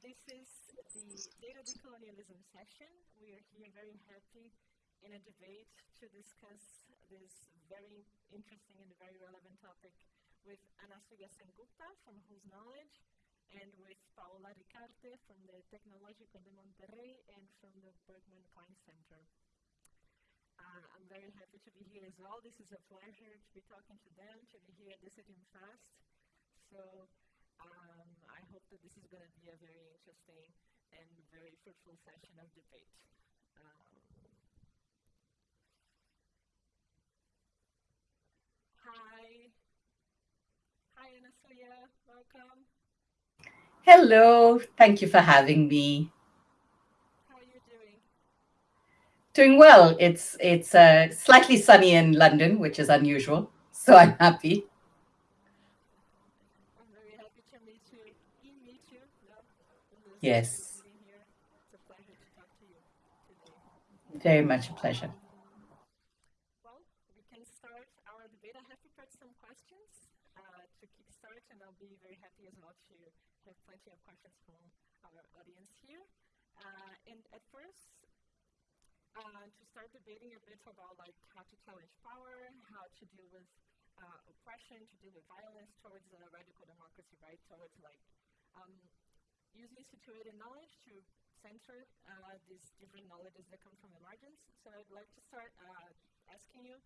is the data decolonialism session. We are here very happy in a debate to discuss this very interesting and very relevant topic with Anasuya Sengupta from Whose Knowledge and with Paola Ricaurte from the Tecnológico de Monterrey and from the Berkman Klein Center. Uh, I'm very happy to be here as well. This is a pleasure to be talking to them, to be here at Decidim Fest. So um, hope that this is going to be a very interesting and very fruitful session of debate. Um, hi. Hi, Anasuya. Welcome. Hello. Thank you for having me. How are you doing? Doing well. It's it's uh, slightly sunny in London, which is unusual, so I'm happy. I'm very happy to meet you. meet. Yes. It's a pleasure to to. Very much a pleasure. Well, we can start our debate. I have prepared some questions uh, to kickstart, and I'll be very happy as well to have plenty of questions from our audience here. Uh, and at first, uh, to start debating a bit about like how to challenge power, how to deal with uh, oppression, to deal with violence towards uh, radical democracy, right? Towards like um, using situated knowledge to center uh, these different knowledges that come from the margins. So I'd like to start uh, asking you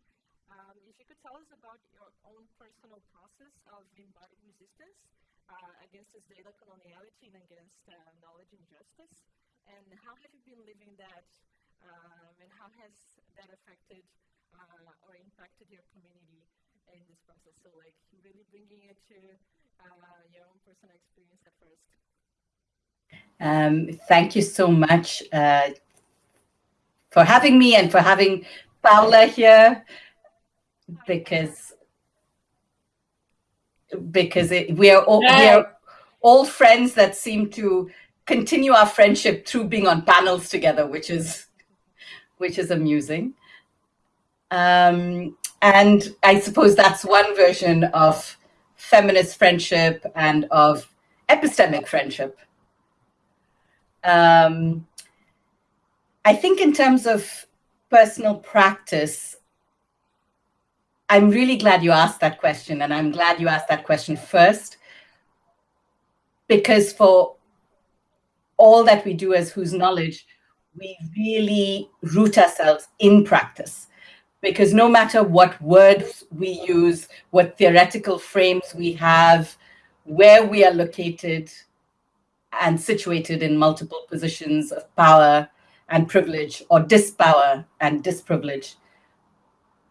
um, if you could tell us about your own personal process of embodied resistance uh, against this data coloniality and against knowledge injustice, and how have you been living that um, and how has that affected uh, or impacted your community in this process? So like really bringing it to uh, your own personal experience at first. Um, thank you so much uh, for having me and for having Paula here because because it, we are all we are all friends that seem to continue our friendship through being on panels together, which is which is amusing. Um, and I suppose that's one version of feminist friendship and of epistemic friendship. Um, I think in terms of personal practice, I'm really glad you asked that question. And I'm glad you asked that question first, because for all that we do as whose knowledge, we really root ourselves in practice because no matter what words we use, what theoretical frames we have, where we are located and situated in multiple positions of power and privilege or dispower and disprivilege,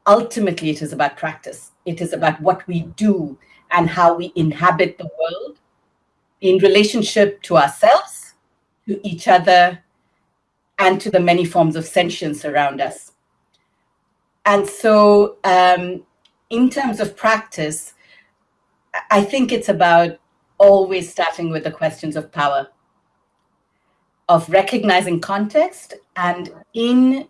ultimately it is about practice. It is about what we do and how we inhabit the world in relationship to ourselves, to each other, and to the many forms of sentience around us. And so um, in terms of practice, I think it's about always starting with the questions of power, of recognizing context and in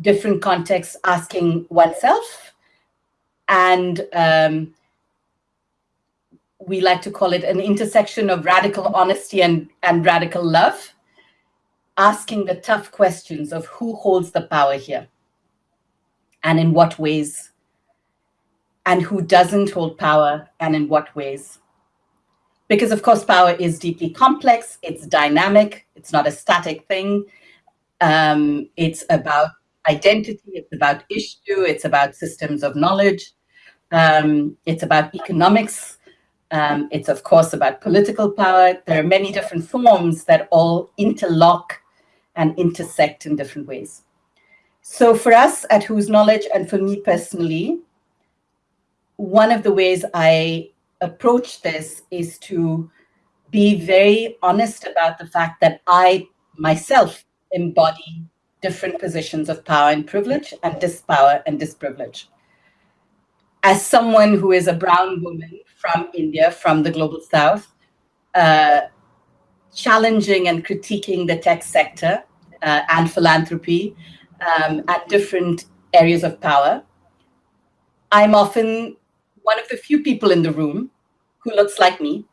different contexts asking oneself. And um, we like to call it an intersection of radical honesty and, and radical love asking the tough questions of who holds the power here and in what ways and who doesn't hold power and in what ways. Because of course, power is deeply complex, it's dynamic, it's not a static thing. Um, it's about identity, it's about issue, it's about systems of knowledge, um, it's about economics, um, it's of course about political power. There are many different forms that all interlock and intersect in different ways. So for us at Whose Knowledge and for me personally, one of the ways I approach this is to be very honest about the fact that I myself embody different positions of power and privilege and dispower and disprivilege. As someone who is a brown woman from India, from the global south, uh, challenging and critiquing the tech sector uh, and philanthropy um, at different areas of power. I'm often one of the few people in the room who looks like me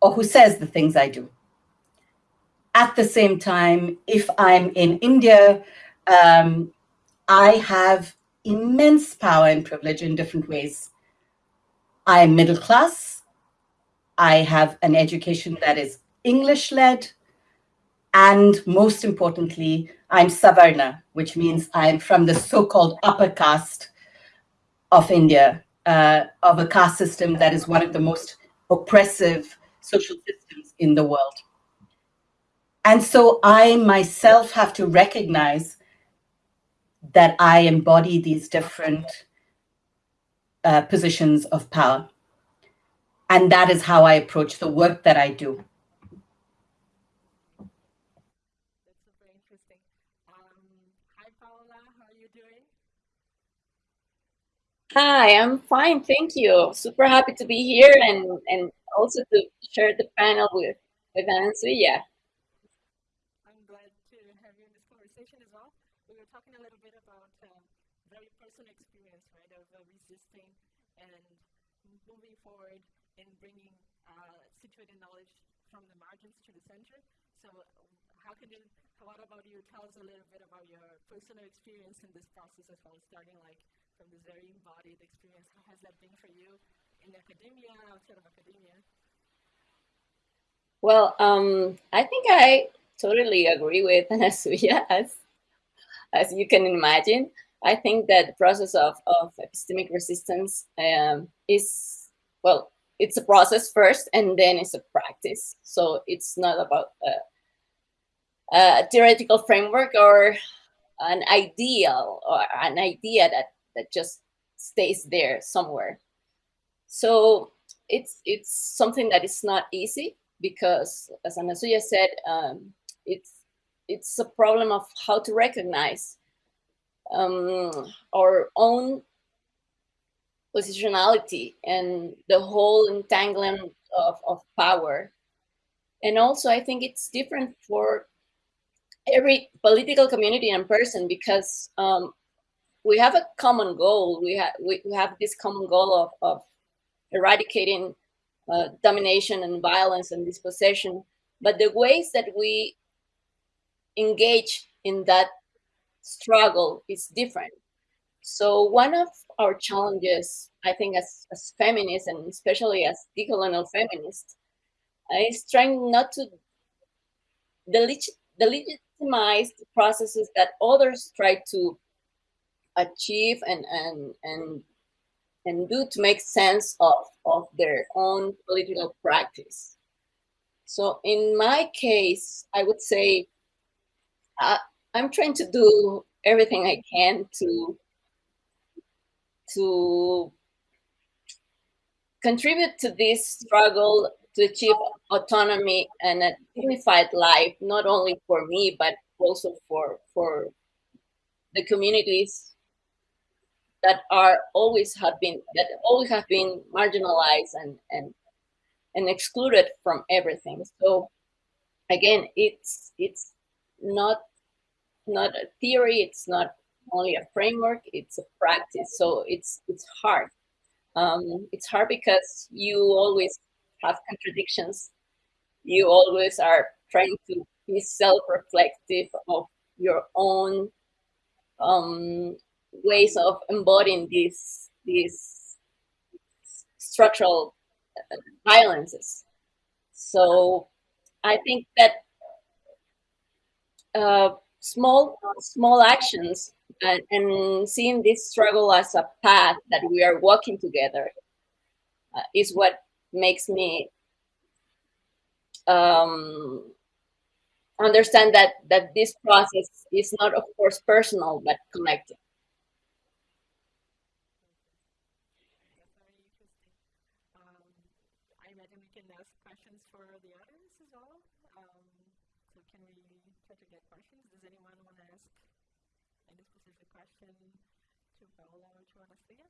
or who says the things I do. at the same time, if I'm in India, um, I have immense power and privilege in different ways. I'm middle class. I have an education that is English led. And most importantly, I'm Savarna, which means I'm from the so called upper caste of India, uh, of a caste system that is one of the most oppressive social systems in the world. And so I myself have to recognize that I embody these different uh, positions of power. And that is how I approach the work that I do. That's super interesting. Um, hi, Paola. How are you doing? Hi, I'm fine. Thank you. Super happy to be here and, and also to share the panel with, with Anasuya. I'm glad to have you in the conversation as well. We were talking a little bit about um, very personal experience, right, of uh, resisting and moving forward and bringing uh, situated knowledge from the margins to the center. So how can you, what about you, tell us a little bit about your personal experience in this process as well, starting like from this very embodied experience. How has that been for you in academia, outside of academia? Well, um, I think I totally agree with Anasuya as as you can imagine. I think that the process of, of epistemic resistance um, is, well, it's a process first and then it's a practice. So it's not about a, a theoretical framework or an ideal or an idea that, that just stays there somewhere. So it's it's something that is not easy because, as Anasuya said, um, it's it's a problem of how to recognize um, our own positionality and the whole entanglement of, of power. And also, I think it's different for every political community and person because um, we have a common goal. We, have we, have this common goal of, of eradicating uh, domination and violence and dispossession. But the ways that we engage in that struggle is different. So one of our challenges, I think as, as feminists and especially as decolonial feminists, is trying not to delegitimize the processes that others try to achieve and, and, and, and do to make sense of, of their own political practice. So in my case, I would say uh, I'm trying to do everything I can to to contribute to this struggle to achieve autonomy and a dignified life, not only for me, but also for, for the communities that are always have been, that always have been marginalized and, and, and excluded from everything. So again, it's, it's not not a theory, it's not only a framework, it's a practice. So it's it's hard. Um, it's hard because you always have contradictions. You always are trying to be self-reflective of your own um, ways of embodying these these structural uh, violences. So I think that uh, small small actions and, and, seeing this struggle as a path that we are walking together uh, is what makes me um, understand that that this process is not of course personal but collective questions for the audience as well. Um, so can we try to get questions? Does anyone want to ask any specific question to Paola or to Anastasia?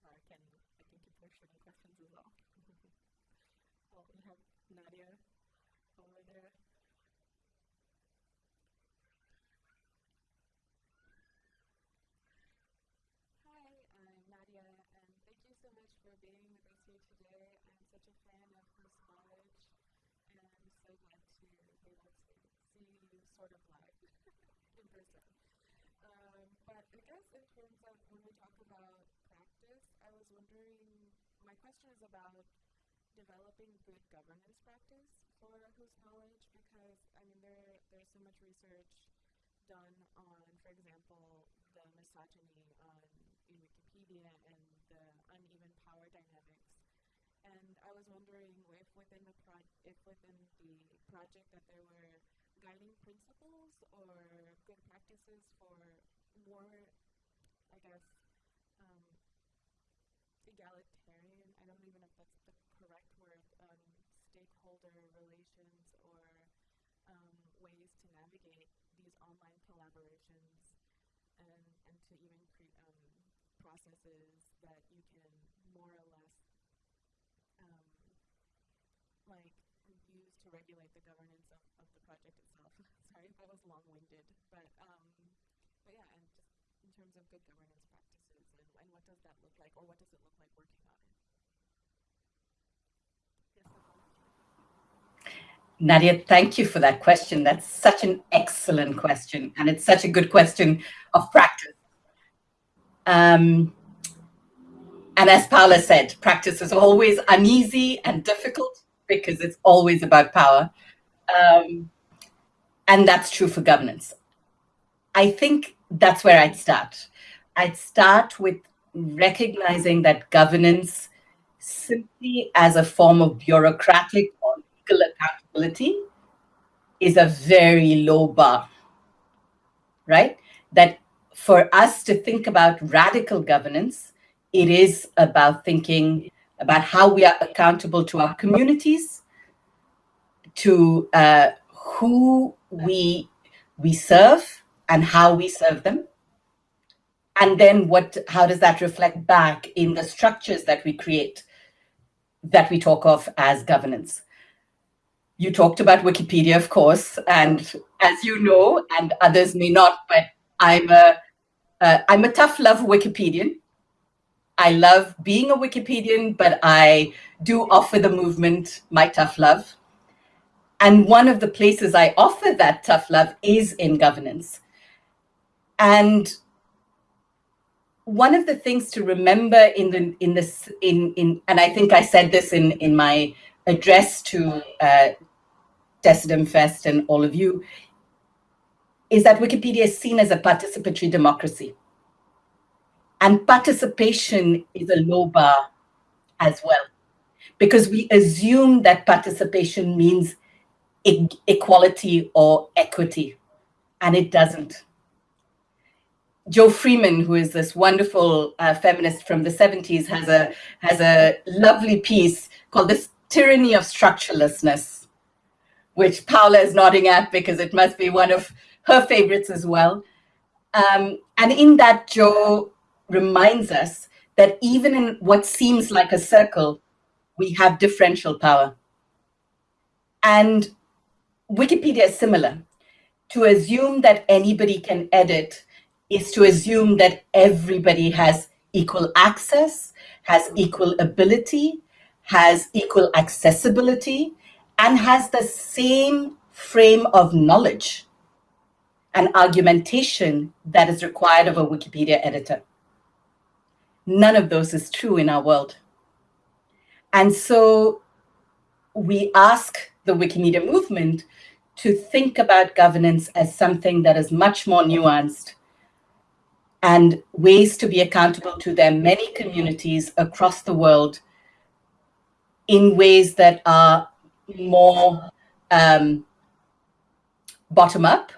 Or I can, I can keep pushing questions as well. well, we have Nadia over there. Hi, I'm Nadia, and thank you so much for being with us here today. I'm such a fan of Whose Knowledge, and I'm so glad to be able to see you sort of live in person. Um, but I guess in terms of when we talk about wondering, my question is about developing good governance practice for whose knowledge because I mean there there's so much research done on, for example, the misogyny on in Wikipedia and the uneven power dynamics. And I was wondering if within the pro- if within the project that there were guiding principles or good practices for more, I guess, egalitarian. I don't even know if that's the correct word. Um, stakeholder relations or um, ways to navigate these online collaborations and, and to even create um, processes that you can more or less um, like use to regulate the governance of, of the project itself. Sorry if I was long-winded, but um, but yeah, and terms of good governance practices and, and what does that look like, or what does it look like working on it? Nadia, thank you for that question. That's such an excellent question, and it's such a good question of practice. Um, and as Paula said, practice is always uneasy and difficult because it's always about power. Um, and that's true for governance. I think that's where I'd start. I'd start with recognizing that governance simply as a form of bureaucratic or legal accountability is a very low bar, right? That for us to think about radical governance, it is about thinking about how we are accountable to our communities, to uh, who we we serve and how we serve them, and then what how does that reflect back in the structures that we create that we talk of as governance? You talked about wikipedia of course and as you know and others may not but i'm a am a tough love wikipedian. I love being a wikipedian but i do offer the movement my tough love. And one of the places i offer that tough love is in governance and one of the things to remember in the in this in in and I think I said this in in my address to uh, Decidim Fest and all of you is that Wikipedia is seen as a participatory democracy. And participation is a low bar as well, because we assume that participation means e equality or equity, and it doesn't. Jo Freeman, who is this wonderful uh, feminist from the 70s, has a, has a lovely piece called This Tyranny of Structurelessness, which Paula is nodding at because it must be one of her favorites as well. Um, and in that, Jo reminds us that even in what seems like a circle, we have differential power. And Wikipedia is similar. To assume that anybody can edit is to assume that everybody has equal access, has equal ability, has equal accessibility, and has the same frame of knowledge and argumentation that is required of a Wikipedia editor. None of those is true in our world. And so we ask the Wikimedia movement to think about governance as something that is much more nuanced and ways to be accountable to their many communities across the world in ways that are more um, bottom up.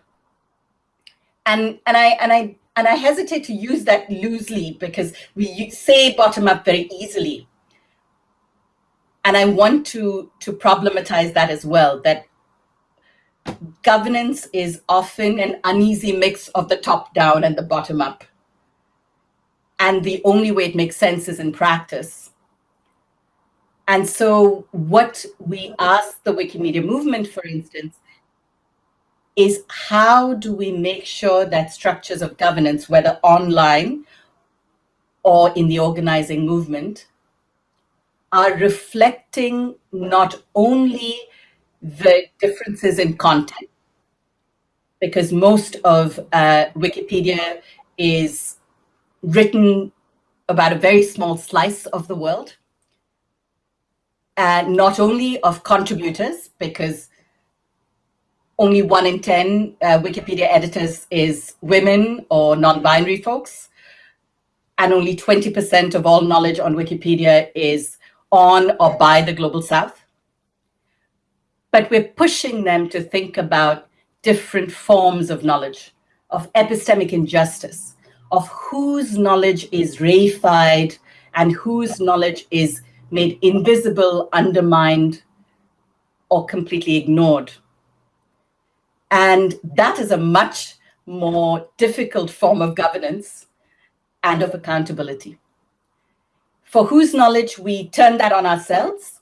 And, and, I, and, I, and I hesitate to use that loosely because we say bottom up very easily. And I want to, to problematize that as well, that governance is often an uneasy mix of the top down and the bottom up. And the only way it makes sense is in practice. And so what we ask the Wikimedia movement, for instance, is how do we make sure that structures of governance, whether online or in the organizing movement, are reflecting not only the differences in content, because most of uh, Wikipedia is written about a very small slice of the world. And not only of contributors, because only one in 10 uh, Wikipedia editors is women or non-binary folks, and only 20% of all knowledge on Wikipedia is on or by the Global South. But we're pushing them to think about different forms of knowledge, of epistemic injustice, of whose knowledge is reified and whose knowledge is made invisible, undermined, or completely ignored. And that is a much more difficult form of governance and of accountability. For whose knowledge we turn that on ourselves.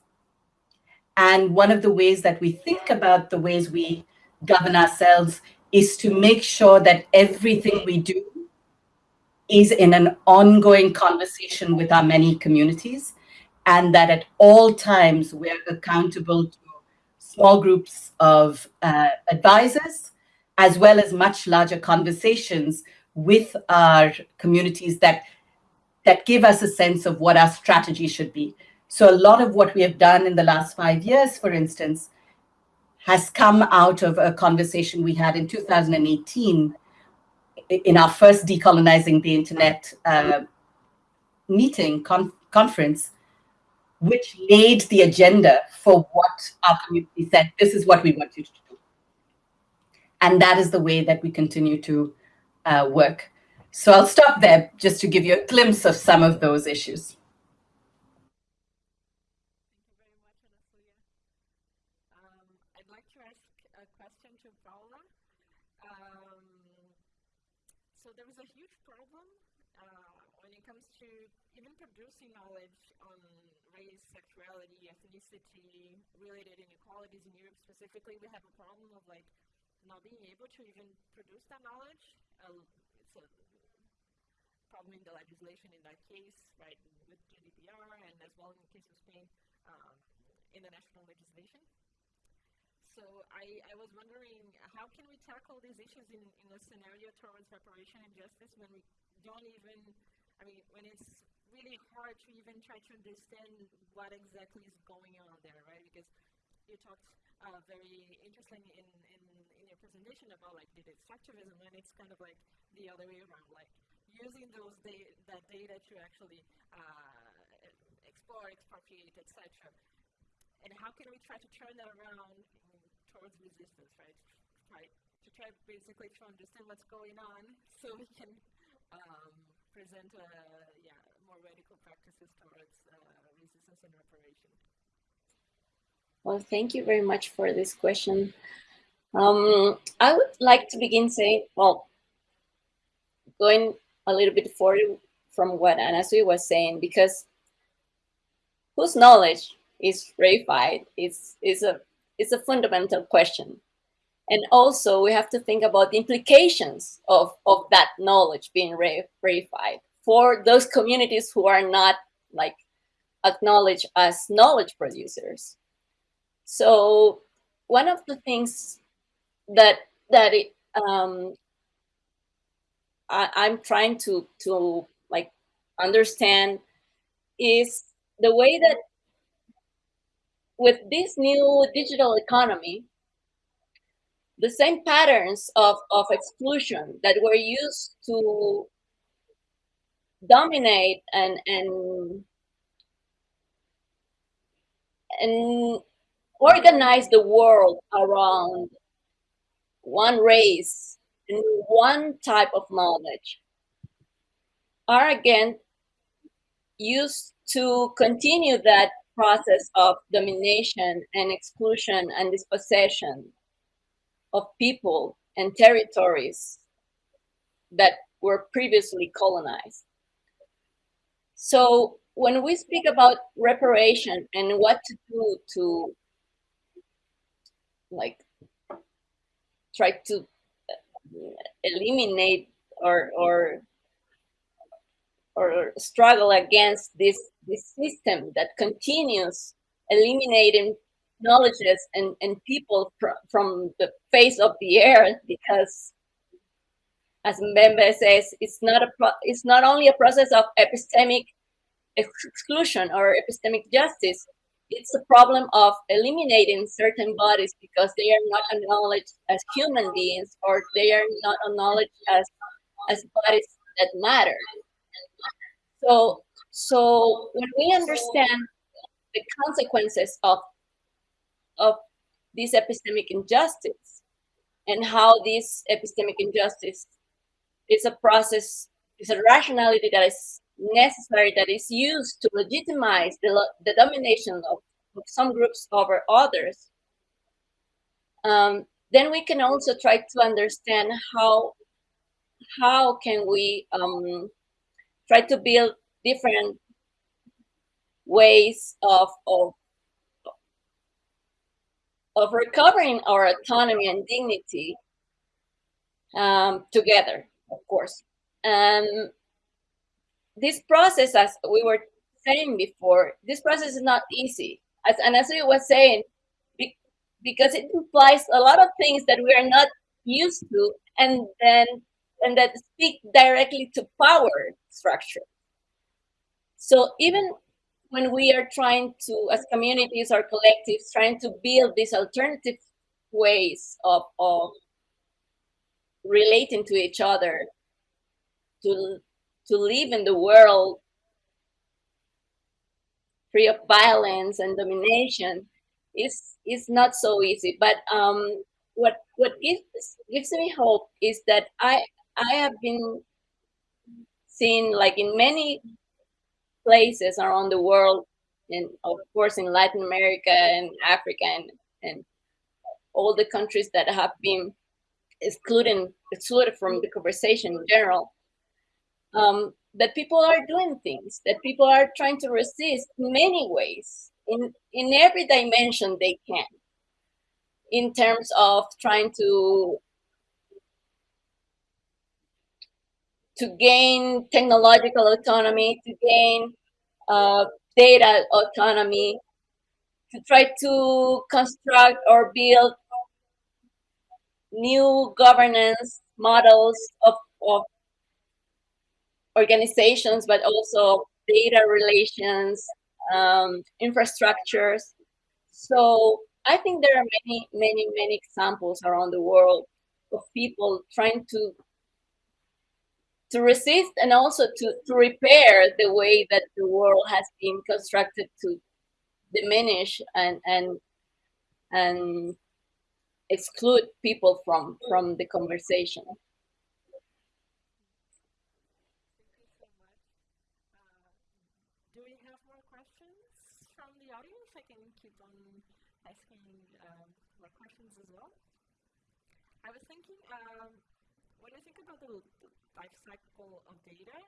And one of the ways that we think about the ways we govern ourselves is to make sure that everything we do is in an ongoing conversation with our many communities and that at all times we're accountable to small groups of uh, advisors as well as much larger conversations with our communities that that give us a sense of what our strategy should be. So a lot of what we have done in the last five years, for instance, has come out of a conversation we had in 2018 in our first Decolonizing the Internet uh, meeting, con conference, which laid the agenda for what our community said, this is what we want you to do. And that is the way that we continue to uh, work. So I'll stop there just to give you a glimpse of some of those issues. Producing knowledge on race, sexuality, ethnicity, related inequalities in Europe specifically, we have a problem of like not being able to even produce that knowledge. Uh, it's a problem in the legislation in that case, right, with GDPR and as well in the case of Spain um, in the national legislation. So I, I was wondering, how can we tackle these issues in, in a scenario towards reparation and justice when we don't even, I mean, when it's really hard to even try to understand what exactly is going on there, right? Because you talked uh, very interesting in, in, in your presentation about like data extractivism, and it's kind of like the other way around, like using those da that data to actually uh, explore, expropriate, etc. And how can we try to turn that around towards resistance, right? Try to try basically to understand what's going on so we can um, present a, yeah, more radical practices towards uh, resistance and reparation? Well, thank you very much for this question. Um, I would like to begin saying, well, going a little bit forward from what Anasuya was saying, because whose knowledge is reified is, is, a, is a fundamental question. And also we have to think about the implications of, of that knowledge being reified for those communities who are not like acknowledged as knowledge producers. So one of the things that that it, um, I, I'm trying to to like understand is the way that with this new digital economy, the same patterns of, of exclusion that were used to dominate and and and organize the world around one race and one type of knowledge are again used to continue that process of domination and exclusion and dispossession of people and territories that were previously colonized. So when we speak about reparation and what to do to like try to eliminate or or or struggle against this this system that continues eliminating knowledges and, and people fr- from the face of the earth because as Mbembe says, it's not a it's not only a process of epistemic exclusion or epistemic justice, it's a problem of eliminating certain bodies because they are not acknowledged as human beings or they are not acknowledged as as bodies that matter. So so when we understand the consequences of of this epistemic injustice and how this epistemic injustice is a process, is a rationality that is necessary, that is used to legitimize the, the domination of, of some groups over others, um, then we can also try to understand how how can we um, try to build different ways of, of of recovering our autonomy and dignity um, together, of course. And this process, as we were saying before, this process is not easy. As, and as we were saying, be, because it implies a lot of things that we are not used to, and then and that speak directly to power structure. So even when we are trying to, as communities or collectives, trying to build these alternative ways of, of relating to each other, to, to live in the world free of violence and domination, is, is not so easy. But um, what, what gives, gives me hope is that I, I have been seeing, like in many places around the world, and of course in Latin America and Africa and, and all the countries that have been excluded excluded from the conversation in general. Um, that people are doing things, that people are trying to resist in many ways, in, in every dimension they can, in terms of trying to to gain technological autonomy, to gain uh, data autonomy, to try to construct or build new governance models of, of organizations, but also data relations, um, infrastructures. So I think there are many, many, many examples around the world of people trying to to resist and also to, to repair the way that the world has been constructed to diminish and and and exclude people from from the conversation. do we have more questions from the audience? I can keep on asking more questions as well. I was thinking, um, when I think about the, the life cycle of data,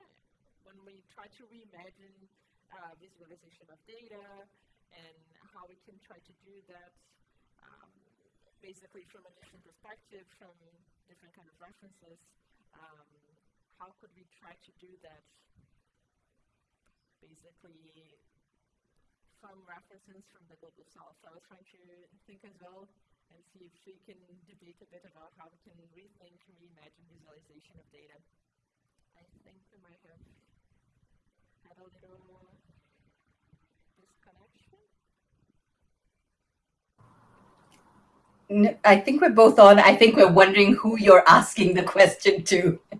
when we try to reimagine uh, visualization of data and how we can try to do that um, basically from a different perspective, from different kind of references, um, how could we try to do that basically from references from the global south. So I was trying to think as well and see if we can debate a bit about how we can rethink reimagine visualization of data. I think we might have had a little disconnection. I think we're both on. I think we're wondering who you're asking the question to.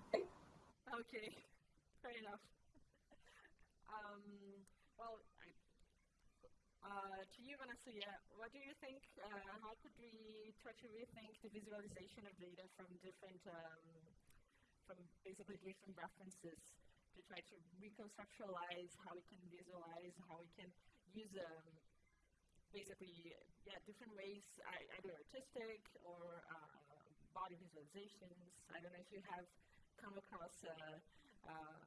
okay, fair enough. Um, well, I, uh, to you, Vanessa, yeah, what do you think? Uh, how could to rethink the visualization of data from different um, from basically different references to try to reconceptualize how we can visualize, how we can use um, basically yeah different ways, either artistic or uh, body visualizations. I don't know if you have come across, uh, um,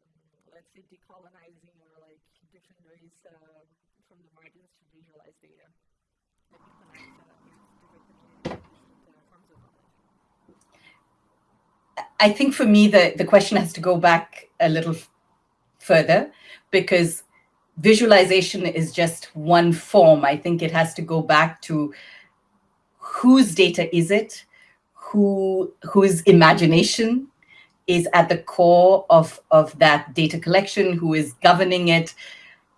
let's say, decolonizing or like different ways uh, from the margins to visualize data uh, with different communities, different forms of knowledge. I think for me, the, the question has to go back a little further because visualization is just one form. I think it has to go back to whose data is it, who whose imagination is at the core of, of that data collection, who is governing it.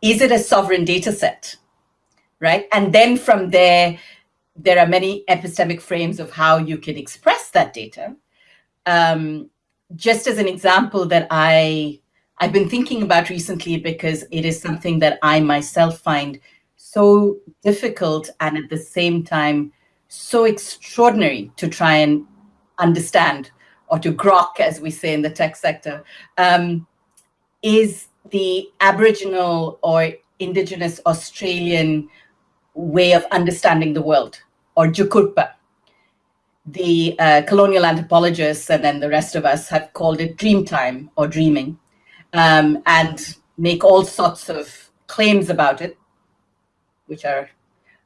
Is it a sovereign data set, right? And then from there, there are many epistemic frames of how you can express that data. Um, just as an example that I I've been thinking about recently because it is something that I myself find so difficult and at the same time so extraordinary to try and understand or to grok, as we say in the tech sector, um, is the Aboriginal or Indigenous Australian way of understanding the world, or Jukurpa. The uh, colonial anthropologists and then the rest of us have called it dream time or dreaming um, and make all sorts of claims about it, which are,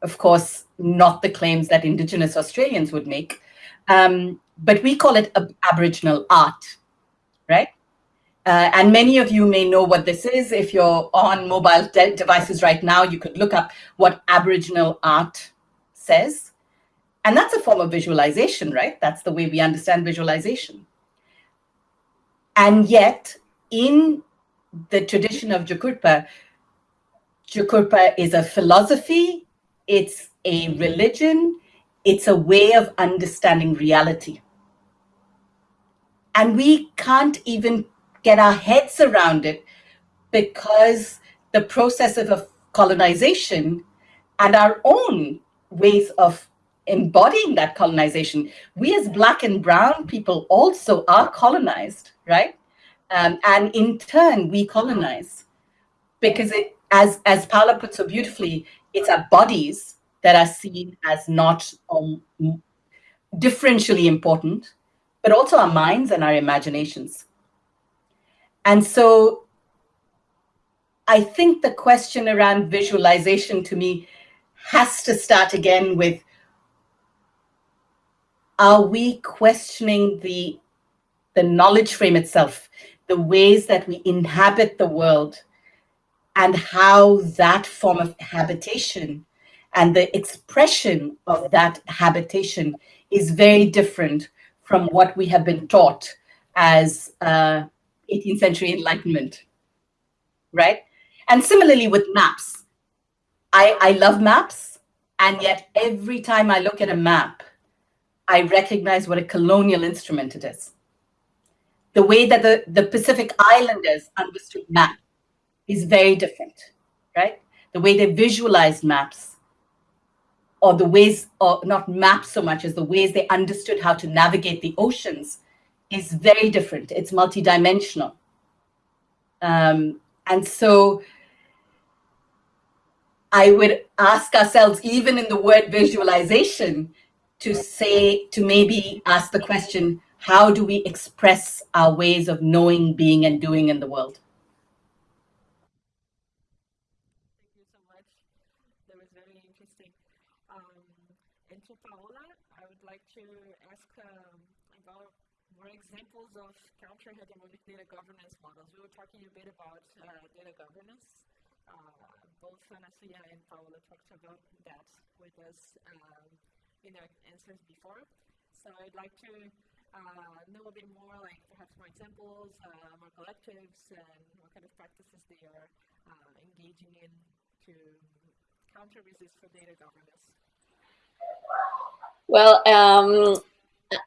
of course, not the claims that Indigenous Australians would make. Um, but we call it Aboriginal art, right? Uh, and many of you may know what this is. If you're on mobile de devices right now, you could look up what Aboriginal art says. And that's a form of visualization, right? That's the way we understand visualization. And yet, in the tradition of Jukurpa, Jukurpa is a philosophy, it's a religion, it's a way of understanding reality. And we can't even get our heads around it because the process of colonization and our own ways of embodying that colonization, we as black and brown people also are colonized, right? Um, and in turn, we colonize because it, as, as Paula put so beautifully, it's our bodies that are seen as not um, differentially important, but also our minds and our imaginations. And so I think the question around visualization to me has to start again with, are we questioning the, the knowledge frame itself? the ways that we inhabit the world and how that form of habitation and the expression of that habitation is very different from what we have been taught as uh, 18th century enlightenment, right? And similarly with maps. I, I love maps, and yet every time I look at a map, I recognize what a colonial instrument it is the way that the, the Pacific Islanders understood map is very different, right? The way they visualized maps or the ways, or not maps so much as the ways they understood how to navigate the oceans is very different. It's multidimensional. Um, and so I would ask ourselves, even in the word visualization, to say, to maybe ask the question, how do we express our ways of knowing, being, and doing in the world? Thank you so much. That was very interesting. Um, and to Paola, I would like to ask um, about more examples of counter-hegemonic data governance models. We were talking a bit about uh, data governance. Uh, both Anastasia and Paola talked about that with us um, in their answers before. So I'd like to uh, know a bit more, like perhaps more examples, uh, more collectives, and what kind of practices they are uh, engaging in to counter resist for data governance? Well, um,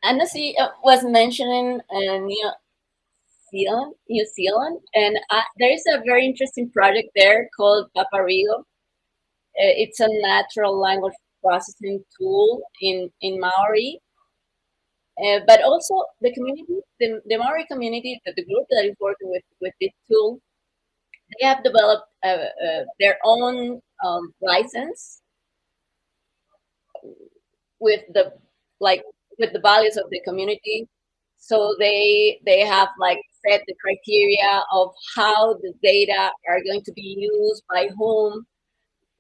Anasuya uh, was mentioning uh, New Zealand, New Zealand, and uh, there is a very interesting project there called Papa Reo. It's a natural language processing tool in, in Maori uh, but also the community, the, the Maori community, the, the group that is working with, with this tool, they have developed uh, uh, their own um, license with the like with the values of the community. So they they have like set the criteria of how the data are going to be used by whom.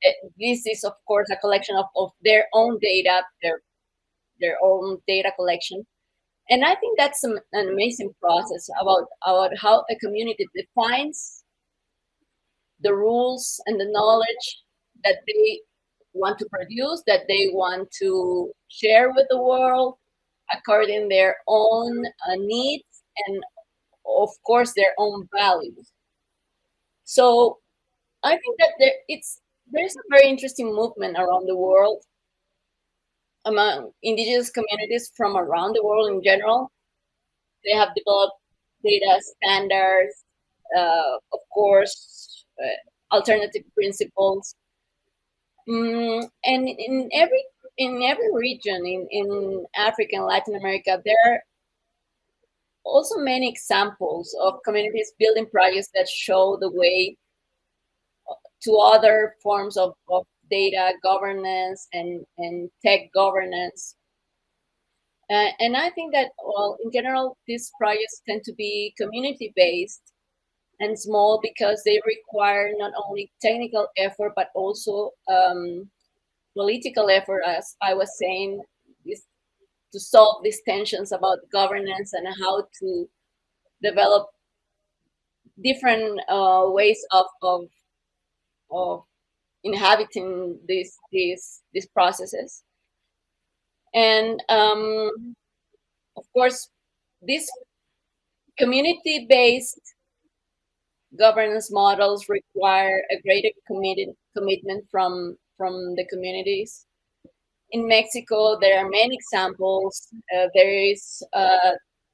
Uh, this is of course a collection of, of their own data, their their own data collection. And I think that's an amazing process about, about how a community defines the rules and the knowledge that they want to produce, that they want to share with the world according their own uh, needs and of course their own values. So I think that there, it's there's a very interesting movement around the world among indigenous communities from around the world in general. They have developed data standards, uh, of course, uh, alternative principles. Mm, and in every in every region in, in Africa and Latin America, there are also many examples of communities building projects that show the way to other forms of, of data governance and, and tech governance. Uh, and I think that, well, in general, these projects tend to be community-based and small because they require not only technical effort, but also um, political effort, as I was saying, is to solve these tensions about governance and how to develop different uh, ways of, of, of inhabiting these these these processes. And um, of course, these community-based governance models require a greater committed commitment from from the communities. In Mexico, there are many examples. Uh, there is a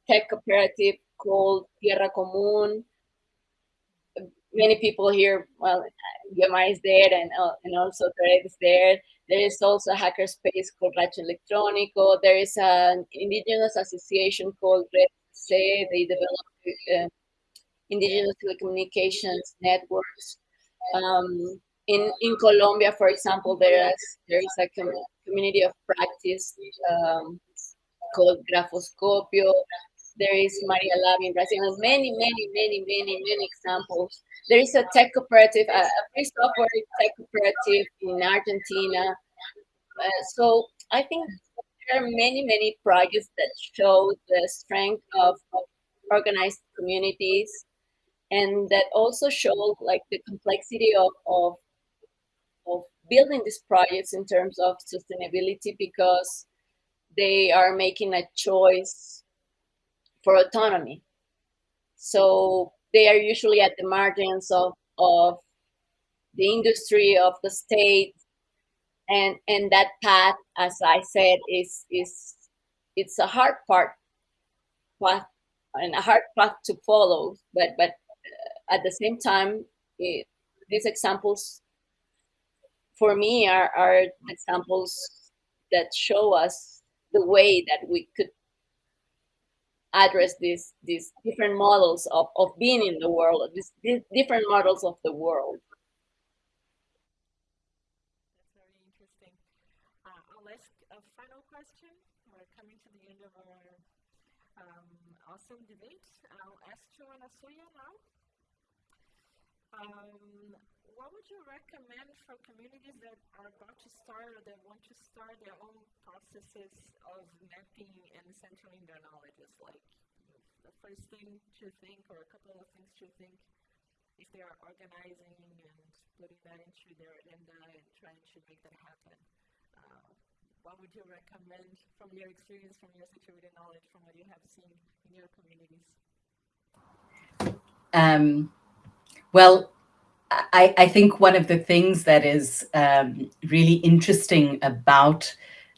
tech cooperative called Tierra Común. Many people here, well, Guiomar is there and, uh, and also Red is there. There is also a hackerspace called Rancho Electrónico. There is an indigenous association called Red C. They develop uh, indigenous telecommunications networks. Um, in in Colombia, for example, there is there is a com community of practice um, called Grafoscopio. There is Maria Lab in Brazil, and many, many, many, many, many examples. There is a tech cooperative, a, free software tech cooperative in Argentina. Uh, so I think there are many, many projects that show the strength of, of organized communities and that also show like the complexity of, of of building these projects in terms of sustainability because they are making a choice for autonomy. So they are usually at the margins of, of the industry, of the state, and and that path, as I said, is is it's a hard part path and a hard path to follow. But but uh, at the same time, it, these examples for me are, are examples that show us the way that we could address these these different models of, of being in the world, these, these different models of the world. That's very interesting. Uh, I'll ask a final question. We're coming to the end of our um, awesome debate. I'll ask Joanna Suya now. Um, what would you recommend for communities that are about to start or that want to start their own processes of mapping and centering their knowledge? Like the first thing to think or a couple of things to think if they are organizing and putting that into their agenda and trying to make that happen. Uh, what would you recommend from your experience, from your situated knowledge, from what you have seen in your communities? Um, well, I, I, think one of the things that is um, really interesting about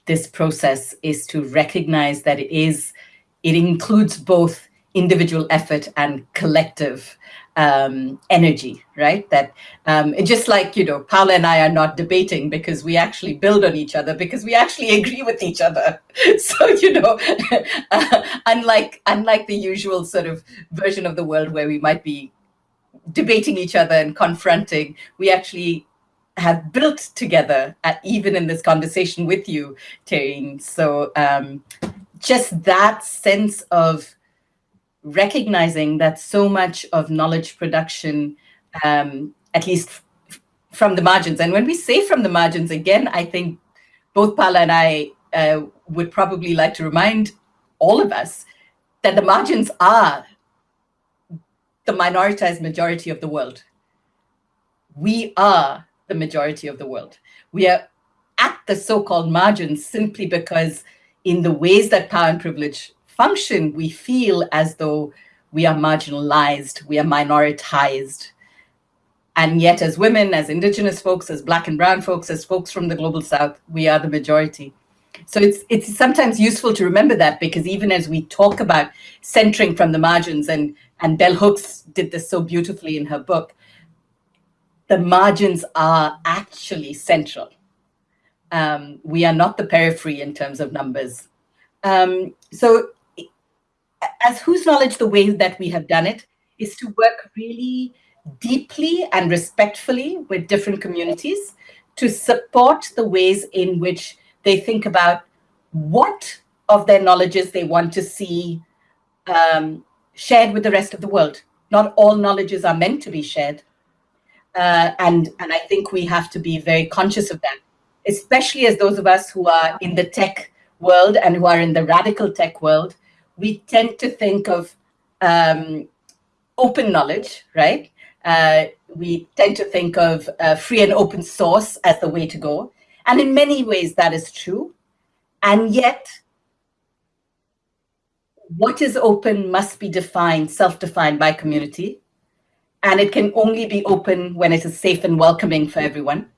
this process is to recognize that it is, it includes both individual effort and collective um, energy, right? That um, just like, you know, Paula and I are not debating because we actually build on each other because we actually agree with each other. So, you know, uh, unlike, unlike the usual sort of version of the world where we might be debating each other and confronting, we actually have built together, at, even in this conversation with you, Terry. So um, just that sense of recognizing that so much of knowledge production, um, at least from the margins, and when we say from the margins, again, I think both Paula and I uh, would probably like to remind all of us that the margins are the minoritized majority of the world. we are the majority of the world. We are at the so-called margins simply because in the ways that power and privilege function, we feel as though we are marginalized, we are minoritized. And yet as women, as indigenous folks, as black and brown folks, as folks from the global south, we are the majority. So it's, it's sometimes useful to remember that because even as we talk about centering from the margins, and, and Bell Hooks did this so beautifully in her book, the margins are actually central. Um, we are not the periphery in terms of numbers. Um, so as Whose Knowledge the way that we have done it is to work really deeply and respectfully with different communities to support the ways in which they think about what of their knowledges they want to see um, shared with the rest of the world. Not all knowledges are meant to be shared. Uh, and, and I think we have to be very conscious of that, especially as those of us who are in the tech world and who are in the radical tech world, we tend to think of um, open knowledge, right? Uh, we tend to think of uh, free and open source as the way to go. And in many ways, that is true. And yet, what is open must be defined, self-defined by community. And it can only be open when it is safe and welcoming for everyone.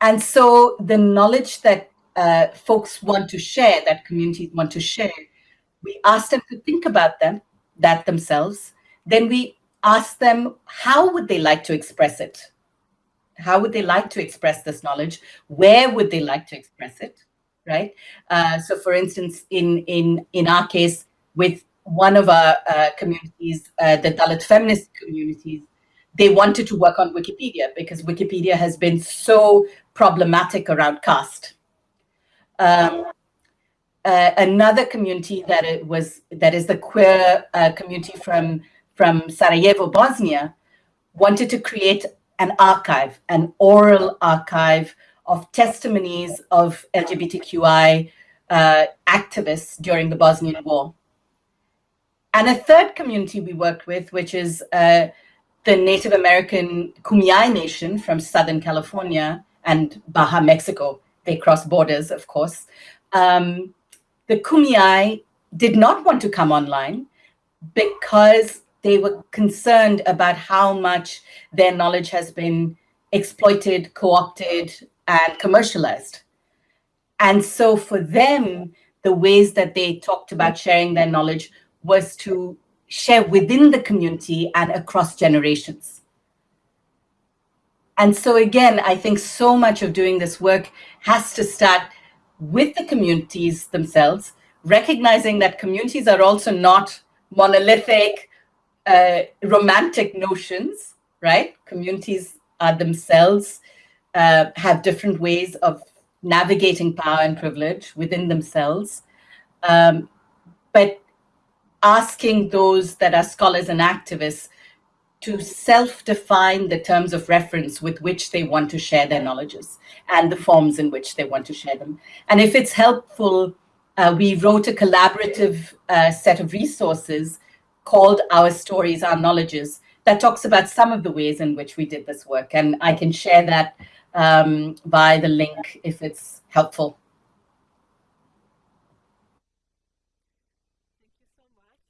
And so the knowledge that uh, folks want to share, that communities want to share, we ask them to think about them, that themselves. Then we ask them, how would they like to express it? How would they like to express this knowledge? Where would they like to express it, right? Uh, so for instance, in, in, in our case, with one of our uh, communities, uh, the Dalit feminist communities, they wanted to work on Wikipedia because Wikipedia has been so problematic around caste. Um, uh, another community that it was that is the queer uh, community from from Sarajevo, Bosnia, wanted to create an archive, an oral archive of testimonies of LGBTQI uh, activists during the Bosnian War. And a third community we worked with, which is uh, the Native American Kumeyaay Nation from Southern California and Baja, Mexico. They cross borders, of course. Um, the Kumeyaay did not want to come online because they were concerned about how much their knowledge has been exploited, co-opted, and commercialized. And so for them, the ways that they talked about sharing their knowledge was to share within the community and across generations. And so again, I think so much of doing this work has to start with the communities themselves, recognizing that communities are also not monolithic, uh, romantic notions, right? Communities are themselves uh, have different ways of navigating power and privilege within themselves. Um, but asking those that are scholars and activists to self-define the terms of reference with which they want to share their knowledges and the forms in which they want to share them. And if it's helpful, uh, we wrote a collaborative uh, set of resources called Our Stories, Our Knowledges, that talks about some of the ways in which we did this work. And I can share that um, by the link if it's helpful. Thank you so much.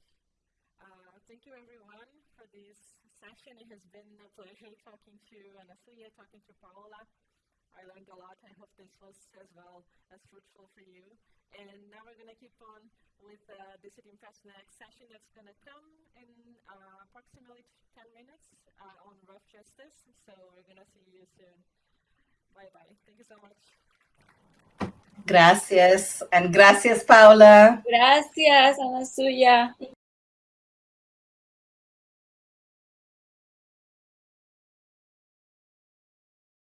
Uh, thank you everyone for this session. It has been a pleasure talking to Anasuya, talking to Paola. I learned a lot. I hope this was as well as fruitful for you. And now we're going to keep on with uh, Decidim Fest next session that's going to come in uh, approximately 10 minutes uh, on rough justice. So we're going to see you soon. Bye-bye. Thank you so much. Gracias. And gracias, Paula. Gracias, Anasuya.